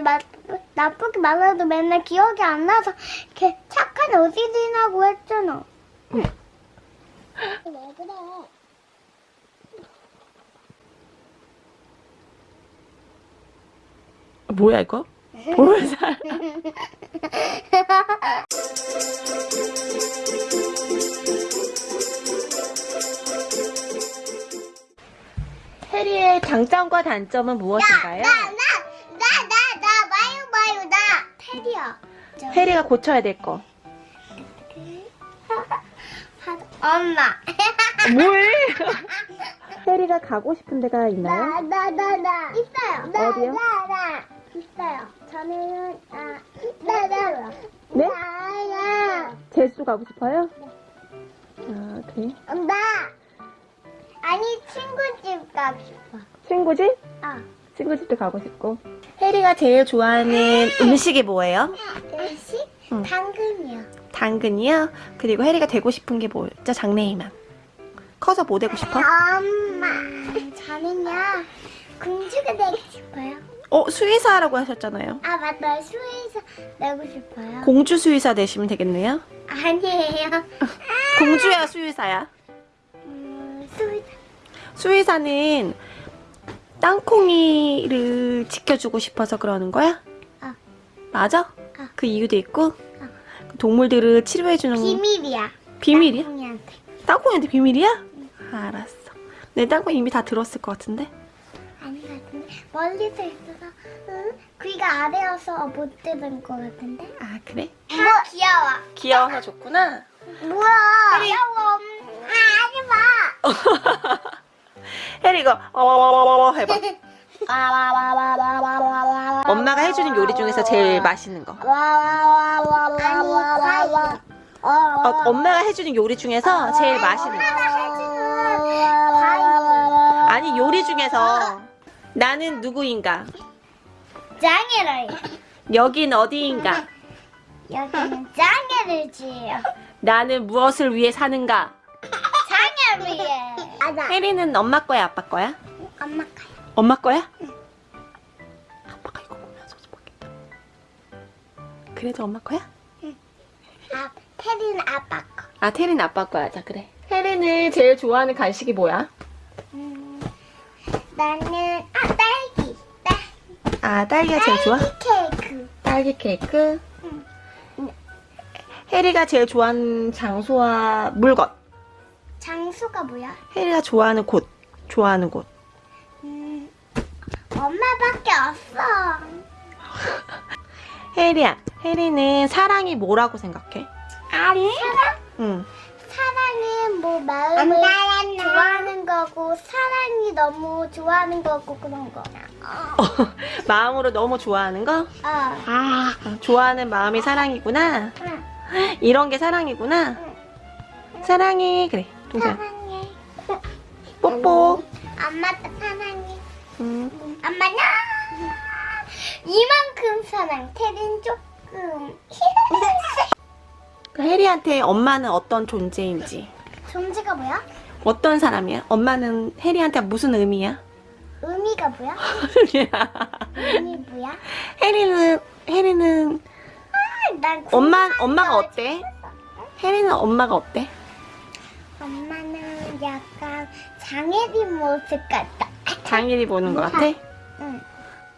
나, 나쁘게 말해도 맨날 기억이 안 나서 걔 착한 어린이라고 했잖아. 왜 그래? 뭐야 이거? 볼살. 해리의 장점과 단점은 무엇인가요? 나나나나나 해리가 고쳐야 될 거. 엄마. 뭘? 해리가 가고 싶은 데가 있나요? 나 나 나 나 있어요. 나, 어디요? 나, 나 있어요. 저는 아, 나, 나, 네? 나야. 제수 가고 싶어요? 아 그래. 나 아니 친구 집 가고 싶어. 친구 집? 아, 친구 집도 가고 싶고. 해리가 제일 좋아하는 음식이 뭐예요? 음식 응. 당근이요. 당근이요? 그리고 해리가 되고 싶은 게 뭐였죠? 장래희망. 커서 뭐 되고 싶어? 엄마, 저는요 공주가 되고 싶어요. 어, 수의사라고 하셨잖아요. 아 맞다, 수의사 되고 싶어요. 공주 수의사 되시면 되겠네요. 아니에요. 공주야, 수의사야. 음, 수의사. 수의사는 땅콩이를 지켜주고 싶어서 그러는 거야? 어. 맞아? 어. 그 이유도 있고? 동물들을 치료해주는 비밀이야. 비밀이야? 땅콩이한테. 땅콩이한테 비밀이야? 알았어. 내 땅콩 이미 다 들었을 것 같은데? 아니 같은데 멀리서 있어서 응? 귀가 아래여서 못 들은 것 같은데. 아, 그래? 뭐 귀여워. 귀여워서 좋구나. 뭐야? 귀여워. 아, 하지 마. 혜리 이거 어머머머머 해봐. 엄마가 해주는 요리 중에서 제일 맛있는 거. 어, 엄마가 해주는 요리 중에서 제일 맛있는 거. 아니 요리 중에서 나는 누구인가? 짱이를. 여긴 어디인가? 여기는 짱이를 지요. 나는 무엇을 위해 사는가? 짱을 위해. 맞아. 혜리는 엄마 거야, 아빠 거야? 엄마 가요. 엄마 거야? 아빠가 이거 보면서 좋겠다. 그래도 엄마 거야? 아, 테리는 아빠 거. 아, 테리는 아빠 거야. 자, 그래. 혜리는 제일 좋아하는 간식이 뭐야? 음, 나는 아 딸기. 딸. 아, 딸기가 제일 좋아? 딸기 케이크. 딸기 케이크. 응. 혜리가 제일 좋아하는 장소와 물건. 장수가 뭐야? 혜리가 좋아하는 곳. 좋아하는 곳. 음, 엄마밖에 없어. 혜리야, 혜리는 사랑이 뭐라고 생각해? 아니. 사랑? 응. 사랑은 뭐 마음을 좋아하는 거고 사랑이 너무 좋아하는 거고 그런 거. 마음으로 너무 좋아하는 거? 어. 아, 좋아하는 마음이 사랑이구나. 응. 이런 게 사랑이구나. 사랑해. 그래, 동생. 사랑해. 뽀뽀. 엄마도 사랑해. 응. 엄마는 이만큼 사랑. 테린 조금. 그 혜리한테 엄마는 어떤 존재인지. 존재가 뭐야? 어떤 사람이야? 엄마는 혜리한테 무슨 의미야? 의미가 뭐야? 의미 뭐야? 혜리는, 혜리는, 아, 난 엄마, 엄마가 거 어때? 혜리는 엄마가 어때? 엄마는 약간 장애인 모습 같다. 장일이 보는 것 같아? 응.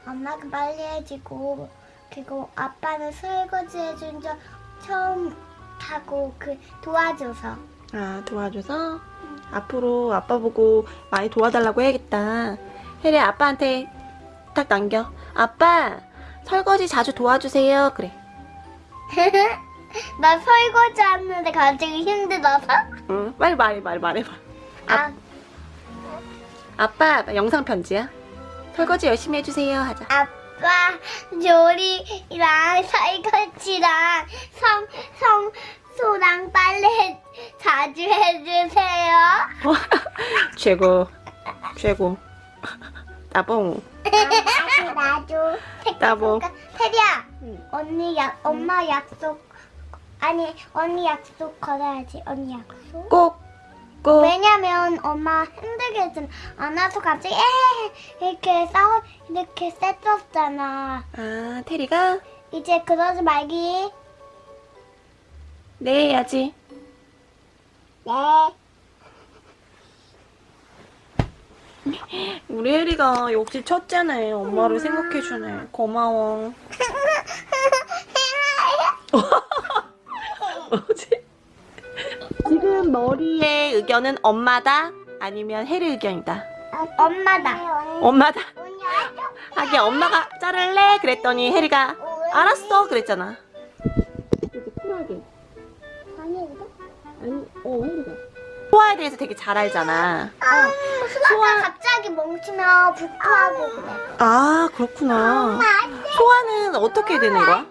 엄마가 빨리 해주고 그리고 아빠는 설거지 해준 적 처음 하고 그 도와줘서 아, 도와줘서? 앞으로 아빠 보고 많이 도와달라고 해야겠다. 혜리 아빠한테 딱 남겨. 아빠, 설거지 자주 도와주세요. 그래. 나 설거지 하는데 갑자기 힘들어서 응, 빨리 말해, 말해, 말해봐. 아, 아빠, 영상 편지야. 설거지 열심히 해주세요. 하자. 아빠 요리랑 설거지랑 성, 성 소랑 빨래 자주 해주세요 최고. 최고. 따봉. 나도 나도 나도. 테리야 언니 약 엄마 약속 아니 언니 약속 걸어야지 언니 약속 꼭, 웃고 왜냐면 엄마 힘들게 했잖아. 안아서 갑자기 에 이렇게 싸워 이렇게 셌었잖아. 아 테리가 이제 그러지 말기. 네 해야지 네. 우리 혜리가 역시 첫째네 엄마를 생각해주네 고마워 뭐지? 지금 머리의 의견은 엄마다? 아니면 혜리 의견이다? 엄마다. 엄마다? 하긴 엄마가 자를래? 그랬더니 혜리가 알았어. 그랬잖아. 이렇게 쿨하게. 아니 이거? 아니 어 혜리가. 소아에 대해서 되게 잘 알잖아. 아, 수아가 갑자기 멈추면 부끄하고 그래. 아 그렇구나. 소아는 어떻게 되는 거야?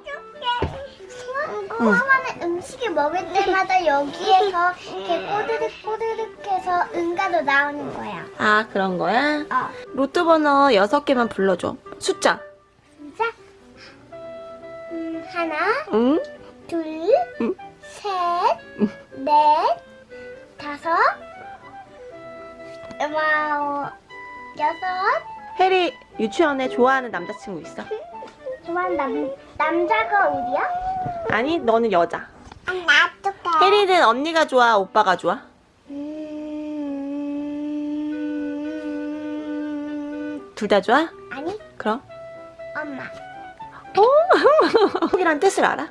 수아는 음식을 먹을 때마다 여기에서 이렇게 꼬드득 꼬드득 해서 응가로 나오는 거야. 아 그런 거야? 어. 로또 번호 6개만 불러줘 숫자 진짜? 음, 하나, 응? 둘, 응. 셋, 넷, 다섯, wow, 여섯. 혜리 유치원에 좋아하는 남자친구 있어? 좋아하는 남, 남자가 어디야? 아니 너는 여자. 혜리는 언니가 좋아 오빠가 좋아? 음... 둘다 좋아? 아니, 그럼 엄마. 행복이란 뜻을 알아?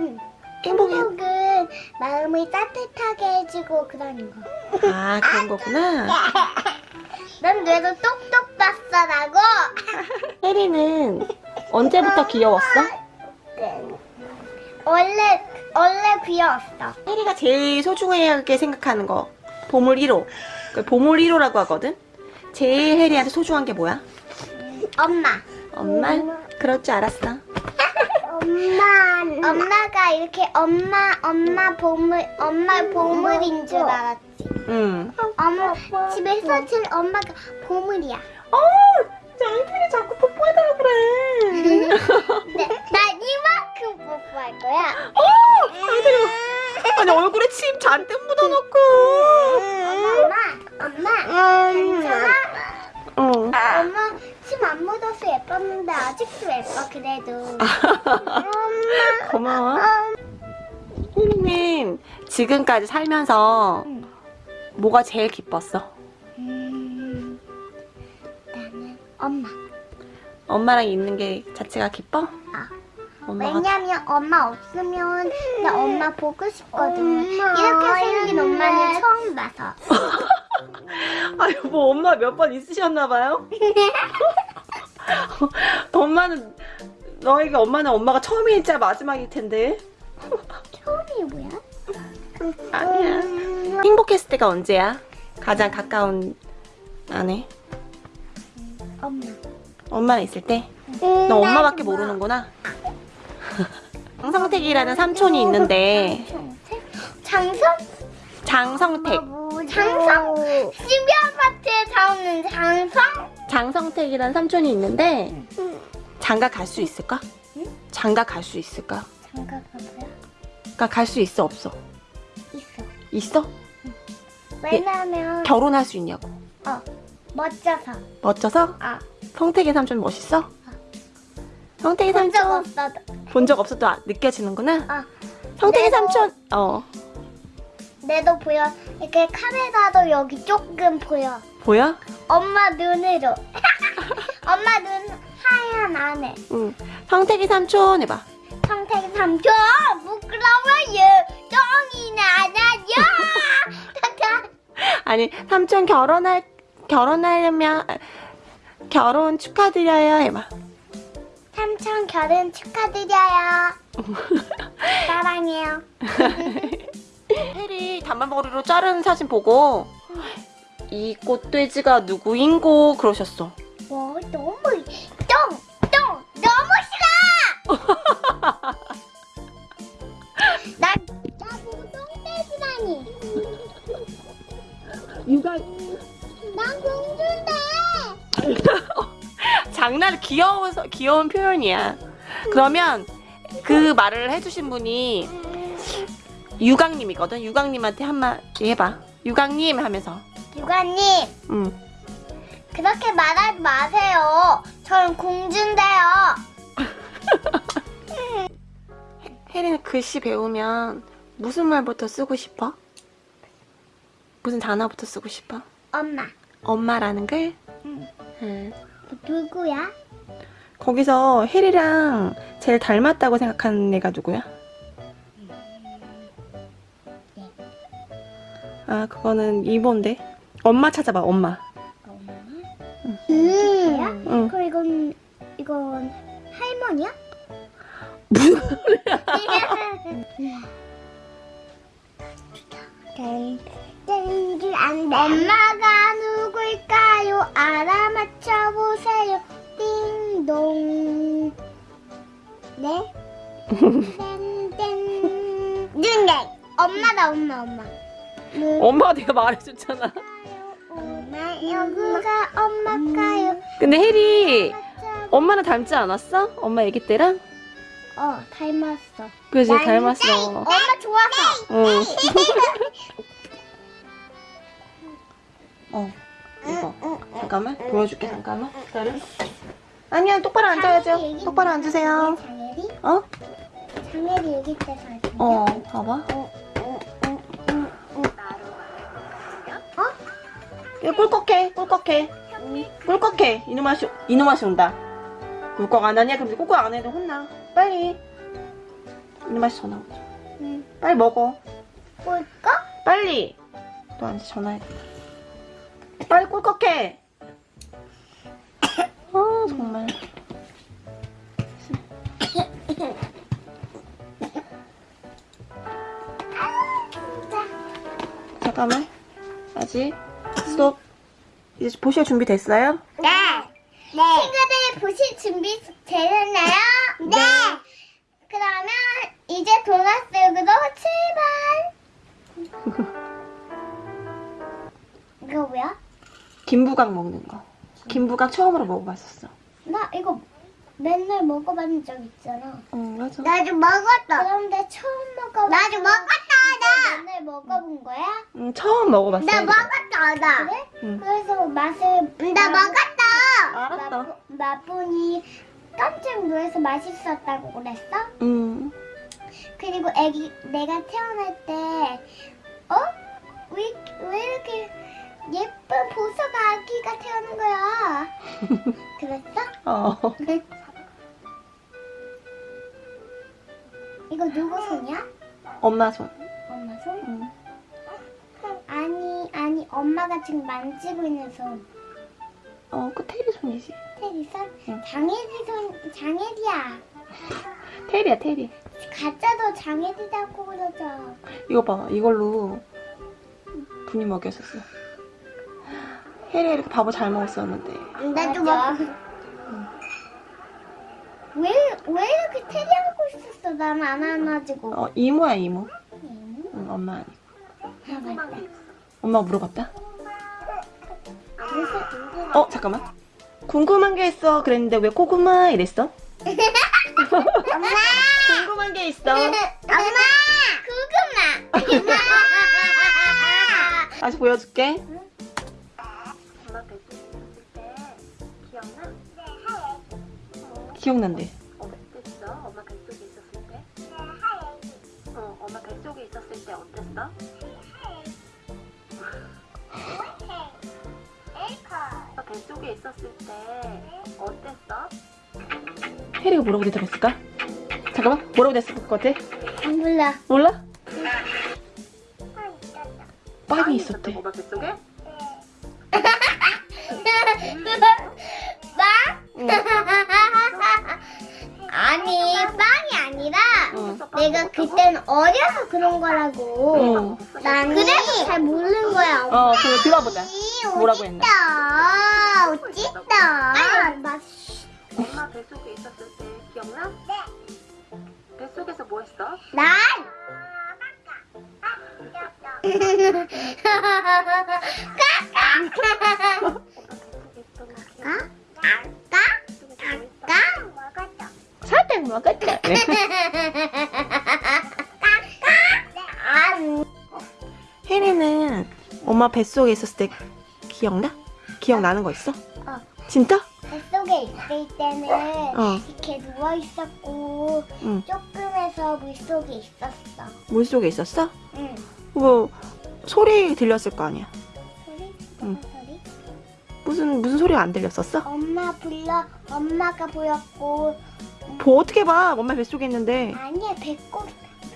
응. 행복이 행복은 마음을 따뜻하게 해주고 그러는 거. 아 그런 거구나 넌 뇌도 똑똑 봤어 라고. 혜리는 언제부터 귀여웠어? 원래 원래 귀여웠어. 혜리가 제일 소중하게 생각하는 거 보물 1호 그 보물 1호라고 하거든 제일 혜리한테 소중한 게 뭐야? 엄마. 엄마? 그럴 줄 알았어 엄마. 엄마가 이렇게 엄마 엄마 보물 엄마 보물인 줄 알았지. 응 엄마 집에서 제일 엄마가 보물이야. 어! 장필이 자꾸 뽀뽀해달라 그래 네, 나 이만큼 뽀뽀할 거야. 어! 장필이 아니 얼굴에 침 잔뜩 묻어놓고 엄마, 엄마, 괜찮아? 어. 엄마 침 안 묻어서 예뻤는데 아직도 예뻐 그래도. 고마워 혜리는 지금까지 살면서 응. 뭐가 제일 기뻤어? 엄마. 엄마랑 있는 게 자체가 기뻐? 아. 엄마가 왜냐면 엄마 없으면 나 엄마 보고 싶거든. 이렇게 생긴 엄마는 처음 봐서. 아유 뭐 엄마 몇 번 있으셨나 봐요? 엄마는 너에게 엄마는 엄마가 처음이자 마지막일 텐데 처음이 뭐야? 아니야 행복했을 때가 언제야? 가장 가까운 안에 엄마. 엄마랑 있을 때? 너 엄마밖에 모르는구나 장성택이라는 삼촌이 있는데 장성? 장성택 장성? 신비 아파트에 사오는 장성? 장성택이라는 삼촌이 있는데 장가 갈 수 있을까? 응? 장가 갈 수 있을까? 장가가 뭐야? 그러니까 갈 수 있어 없어? 있어. 있어? 왜냐면 결혼할 수 있냐고 어 멋져서. 멋져서? 아 성택이 삼촌 멋있어? 본적 삼촌 없어. 본적 없어도 아- 느껴지는구나? 아 내가- 삼촌 어 내도 보여. 이렇게 카메라도 여기 조금 보여. 보여? 엄마 눈으로. 엄마 눈 하얀 안에. 응 성택이 삼촌 해봐 성택 삼촌 부끄러워요. 똥이 나나요. 아니 삼촌 결혼할 결혼하려면 결혼 축하드려요 해봐 삼촌 결혼 축하드려요. 사랑해요. 혜리 단발머리로 자르는 사진 보고 이 꽃돼지가 누구인고 그러셨어 와 너무 똥! 똥! 너무 싫어! 나, 나보고 똥돼지라니 육아 장난 귀여워서 귀여운 표현이야 그러면 그 말을 해주신 분이 유강님이거든 유강님한테 한마디 해봐 유강님 하면서. 유관님 응. 그렇게 말하지 마세요. 저는 공주인데요. 혜리는 글씨 배우면 무슨 말부터 쓰고 싶어? 무슨 단어부터 쓰고 싶어? 엄마. 엄마라는 글? 응. 응. 누구야? 거기서 혜리랑 제일 닮았다고 생각하는 애가 누구야? 아, 그거는 이모인데. 엄마 찾아봐, 엄마. 음. 응. 그럼 이건 이건 할머니야? 무슨 엄마가 누굴까요? 알아맞혀 보세요. 띵동. 네? 땡땡. 눈네. 엄마다 엄마 엄마. 엄마가 내가 말해줬잖아. 엄마 여기가 엄마가요. 근데 혜리, 엄마는 닮지 않았어? 엄마 애기 때랑? 어 닮았어. 그지, 난 닮았어. 엄마 좋아서. 응. 어, 이거. 잠깐만, 보여줄게, 잠깐만. 기다려. 아니야, 똑바로 앉아야죠. 똑바로 앉으세요. 장혜리? 어? 장혜리 여기 때 사진. 어, 봐봐. 이거 꿀꺽해, 꿀꺽해. 꿀꺽해. 이놈아 시, 이놈아 시 온다. 꿀꺽 안 하냐? 그럼 꿀꺽 안 해도 혼나. 빨리. 이놈아 시 전화 오죠. 응. 빨리 먹어. 볼까? 빨리. 너한테 전화해. 빨리 꿀꺽해. 아 정말. 잠깐만. 아직. 스톱. 이제 보실 준비 됐어요? 네. 네. 친구들 보실 준비 되셨나요? 네. 그러면 이제 돌아쓰기로 출발. 이거 뭐야? 김부각 먹는 거. 김부각 처음으로 먹어봤었어. 나 이거 맨날 먹어본 적 있잖아. 응 맞아. 나도 먹었다. 그런데 처음 먹어. 나도 먹었다. 나 맨날 먹어본 거야? 응 처음 먹어봤어. 먹었다. 나. 그래? 응. 그래서 맛을 나 먹었다. 알았어. 맛보니 깜짝 놀라서 맛있었다고 그랬어? 응. 그리고 애기 내가 태어날 때 어? 왜, 왜 이렇게 예쁜 보석 아기가 태어난 거야? 그랬어? 어. 이거 누구 손이야? 엄마 손. 엄마 손? 응. 아니 아니 엄마가 지금 만지고 있는 손 어, 그 테리 손이지. 테리 손? 응. 장혜리 손 장혜리야 테리야, 테리. 가짜도 장혜리라고 그러죠 이거 봐. 이걸로 분이 먹였었어. 혜리 이렇게 밥을 잘 먹었었는데. 나도 먹 왜, 왜 이렇게 테리하고 있었어? 나는 안 안아지고. 어, 이모야, 이모. 음, 응, 엄마 아니. 아, 맞다. 엄마가 물어봤다? 어, 잠깐만. 궁금한 게 있어. 그랬는데 왜 고구마 이랬어? 엄마! 궁금한 게 있어. 엄마! 고구마! 다시 보여줄게. 기억난대. 어땠어? 엄마 뱃속에 있었을 때? 어, 엄마 뱃속에 있었을 때 어땠어? 엄마 뱃속에 있었을 때 어땠어? 혜리가 뭐라고 대답했을까? 잠깐만. 뭐라고 됐을 것 같아? 안 몰라. 몰라? 빵이 있었대. 엄마 뱃속에? 내가 그때는 어려서 그런 거라고. 어. 나는 그래서 잘 모르는 거야. 어, 그럼 들어보자. 뭐라고 했나? 어찌다. 엄마 뱃속에 있었을 때 기억나? 네. 뱃속에서 뭐 했어? 난! 엄마 뱃속에 있었던 거 기억나? 까? 뱃속에서 뭐 했어? 까? 살짝 먹었다. 엄마 뱃속에 있었을 때 기억나? 기억나는 거 있어? 어. 진짜? 뱃속에 있을 때는 어. 이렇게 누워 있었고 응. 조금해서 물속에 있었어. 물속에 있었어? 응. 뭐 소리 들렸을 거 아니야. 소리? 응. 무슨 소리? 무슨 무슨 소리가 안 들렸었어? 엄마 불러 엄마가 보였고 뭐 어떻게 봐? 엄마 뱃속에 있는데 아니야 배꼽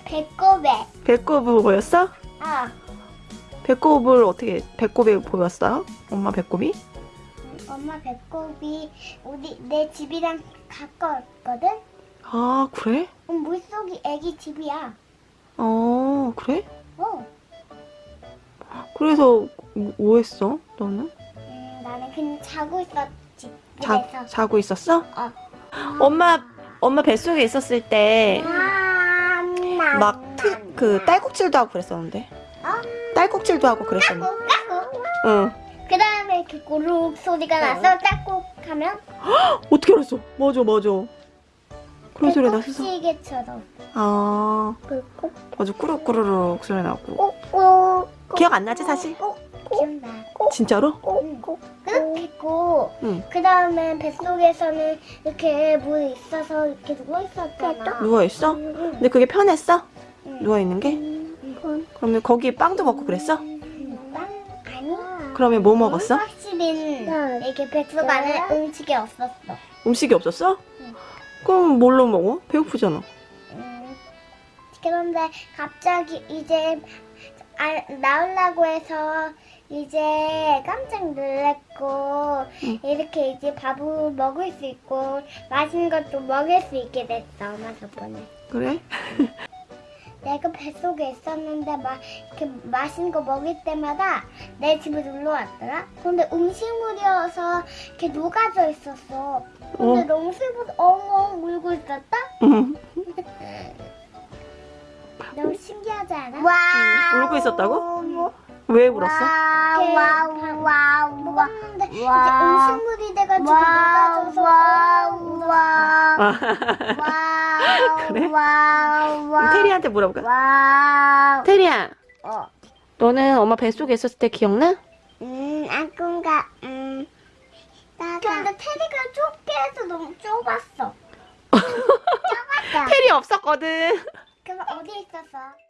배꼽에 배꼽을 보였어? 아 배꼽을 어떻게 배꼽에 보였어요? 엄마 배꼽이? 엄마 배꼽이 우리 내 집이랑 가까웠거든. 아 그래? 응, 물속이 애기 집이야. 어 그래? 어. 그래서 뭐 했어? 너는? 음, 나는 그냥 자고 있었지. 자, 그래서. 자고 있었어? 어. 엄마 엄마 뱃속에 있었을 때막막그 딸꾹질도 하고 그랬었는데 어? 딸꾹질도 하고 그랬었는데 까꿍 까꿍. 응 그 다음에 이렇게 고룩 소리가 나서 딱꾹 하면 어떻게 알았어? 맞아 맞아 그런 소리 났어 시계처럼 아 꾹꾹 맞아 꾸룩꾸르륵 소리 나고 꾹꾹 기억 안 나지 사실? 기억나. 진짜로? 꾹꾹 했고 응 그 다음에 뱃속에서는 이렇게 물 있어서 이렇게 누워 있었잖아. 누워있어? 응, 근데 그게 편했어? 응. 누워있는 게? 응. 그러면 거기 빵도 먹고 그랬어? 빵 아니. 그러면 뭐 먹었어? 확실히 이렇게 뱃속 안에 음식이 없었어. 음식이 없었어? 응. 그럼 뭘로 먹어? 배고프잖아 음, 그런데 갑자기 이제 아, 나오려고 해서 이제 깜짝 놀랐고 응. 이렇게 이제 밥을 먹을 수 있고 맛있는 것도 먹을 수 있게 됐어 엄마 덕분에 그래? 내가 뱃속에 있었는데 막 이렇게 맛있는 거 먹을 때마다 내 집에 놀러 왔더라 근데 음식물이어서 이렇게 녹아져 있었어 근데 어. 너무 슬퍼서 엉엉 울고 있었다 응 너무 신기하지 않아? 와 울고 있었다고? 왜 울었어? wow wow 먹었는데 이제 음식물이 돼가지고 녹아져서 아, 그래? 그럼 테리한테 물어볼까? wow 테리야 어. 너는 엄마 뱃속에 있었을 때 기억나? 음 아꿈가 음 근데 테리가 좁게 해서 너무 좁았어 좁았다 테리 없었거든 그럼 어디 있었어?